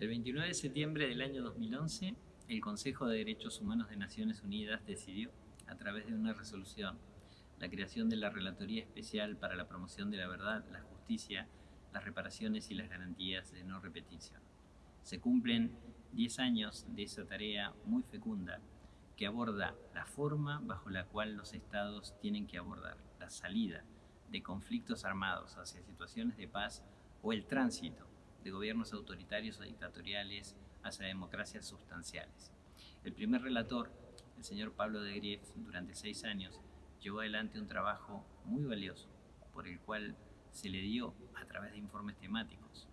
El 29 de septiembre del año 2011, el Consejo de Derechos Humanos de Naciones Unidas decidió, a través de una resolución, la creación de la Relatoría Especial para la Promoción de la Verdad, la Justicia, las Reparaciones y las Garantías de No Repetición. Se cumplen 10 años de esa tarea muy fecunda que aborda la forma bajo la cual los estados tienen que abordar la salida de conflictos armados hacia situaciones de paz o el tránsito de gobiernos autoritarios o dictatoriales hacia democracias sustanciales. El primer relator, el señor Pablo de Grief, durante seis años, llevó adelante un trabajo muy valioso, por el cual se le dio, a través de informes temáticos,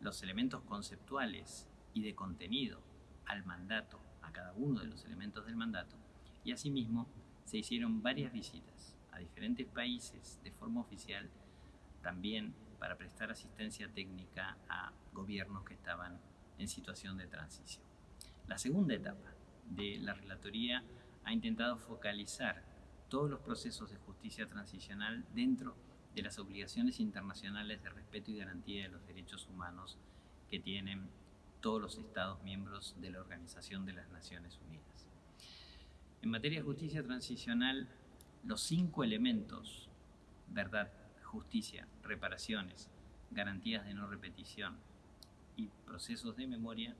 los elementos conceptuales y de contenido al mandato a cada uno de los elementos del mandato y asimismo se hicieron varias visitas a diferentes países de forma oficial también para prestar asistencia técnica a gobiernos que estaban en situación de transición. La segunda etapa de la relatoría ha intentado focalizar todos los procesos de justicia transicional dentro de las obligaciones internacionales de respeto y garantía de los derechos humanos que tienen todos los Estados miembros de la Organización de las Naciones Unidas. En materia de justicia transicional, los cinco elementos, verdad, justicia, reparaciones, garantías de no repetición y procesos de memoria,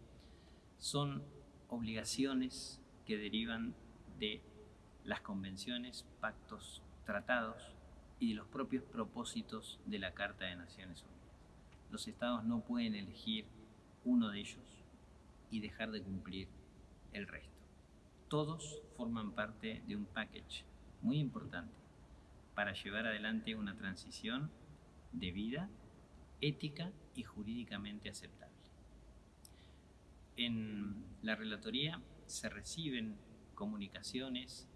son obligaciones que derivan de las convenciones, pactos, tratados y de los propios propósitos de la Carta de Naciones Unidas. Los estados no pueden elegir uno de ellos y dejar de cumplir el resto. Todos forman parte de un package muy importante para llevar adelante una transición de vida, ética y jurídicamente aceptable. En la relatoría se reciben comunicaciones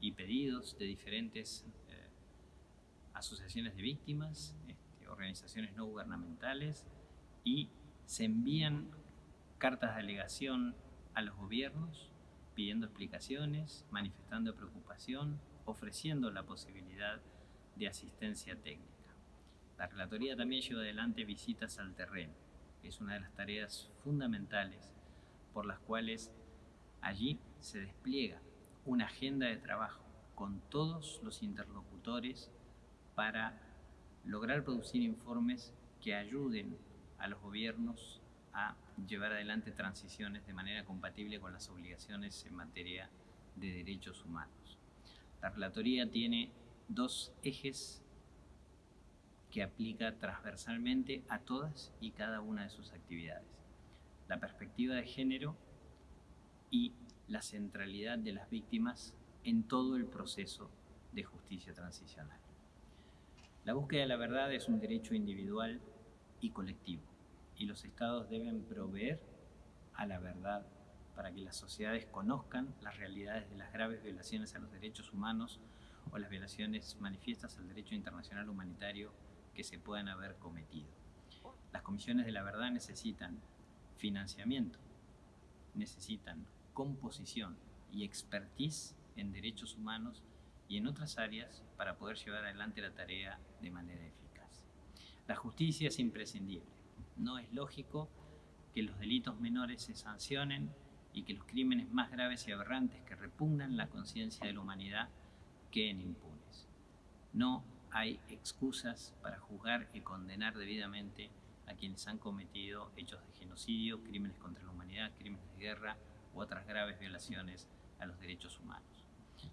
y pedidos de diferentes eh, asociaciones de víctimas, este, organizaciones no gubernamentales y se envían cartas de alegación a los gobiernos pidiendo explicaciones, manifestando preocupación, ofreciendo la posibilidad de asistencia técnica. La Relatoría también lleva adelante visitas al terreno, que es una de las tareas fundamentales por las cuales allí se despliega una agenda de trabajo con todos los interlocutores para lograr producir informes que ayuden a los gobiernos a llevar adelante transiciones de manera compatible con las obligaciones en materia de derechos humanos. La relatoría tiene dos ejes que aplica transversalmente a todas y cada una de sus actividades. La perspectiva de género y la centralidad de las víctimas en todo el proceso de justicia transicional. La búsqueda de la verdad es un derecho individual y colectivo y los estados deben proveer a la verdad para que las sociedades conozcan las realidades de las graves violaciones a los derechos humanos o las violaciones manifiestas al derecho internacional humanitario que se puedan haber cometido. Las comisiones de la verdad necesitan financiamiento, necesitan composición y expertise en derechos humanos y en otras áreas para poder llevar adelante la tarea de manera eficaz. La justicia es imprescindible no es lógico que los delitos menores se sancionen y que los crímenes más graves y aberrantes que repugnan la conciencia de la humanidad queden impunes. No hay excusas para juzgar y condenar debidamente a quienes han cometido hechos de genocidio, crímenes contra la humanidad, crímenes de guerra u otras graves violaciones a los derechos humanos.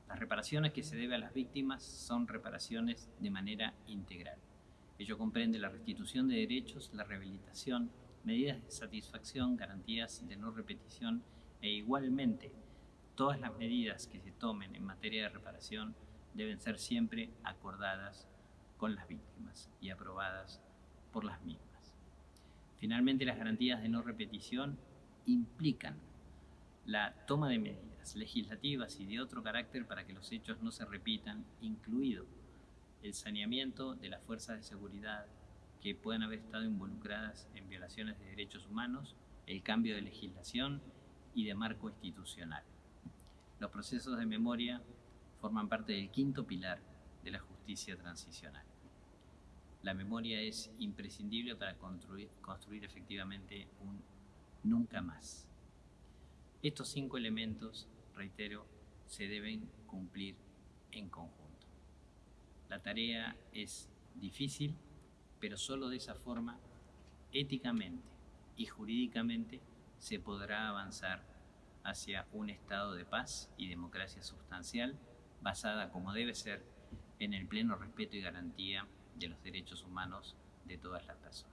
Las reparaciones que se debe a las víctimas son reparaciones de manera integral. Ello comprende la restitución de derechos, la rehabilitación, medidas de satisfacción, garantías de no repetición e igualmente todas las medidas que se tomen en materia de reparación deben ser siempre acordadas con las víctimas y aprobadas por las mismas. Finalmente, las garantías de no repetición implican la toma de medidas legislativas y de otro carácter para que los hechos no se repitan, incluido el saneamiento de las fuerzas de seguridad que puedan haber estado involucradas en violaciones de derechos humanos, el cambio de legislación y de marco institucional. Los procesos de memoria forman parte del quinto pilar de la justicia transicional. La memoria es imprescindible para construir, construir efectivamente un nunca más. Estos cinco elementos, reitero, se deben cumplir en conjunto. La tarea es difícil, pero solo de esa forma, éticamente y jurídicamente, se podrá avanzar hacia un estado de paz y democracia sustancial basada como debe ser en el pleno respeto y garantía de los derechos humanos de todas las personas.